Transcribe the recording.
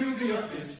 to the abyss.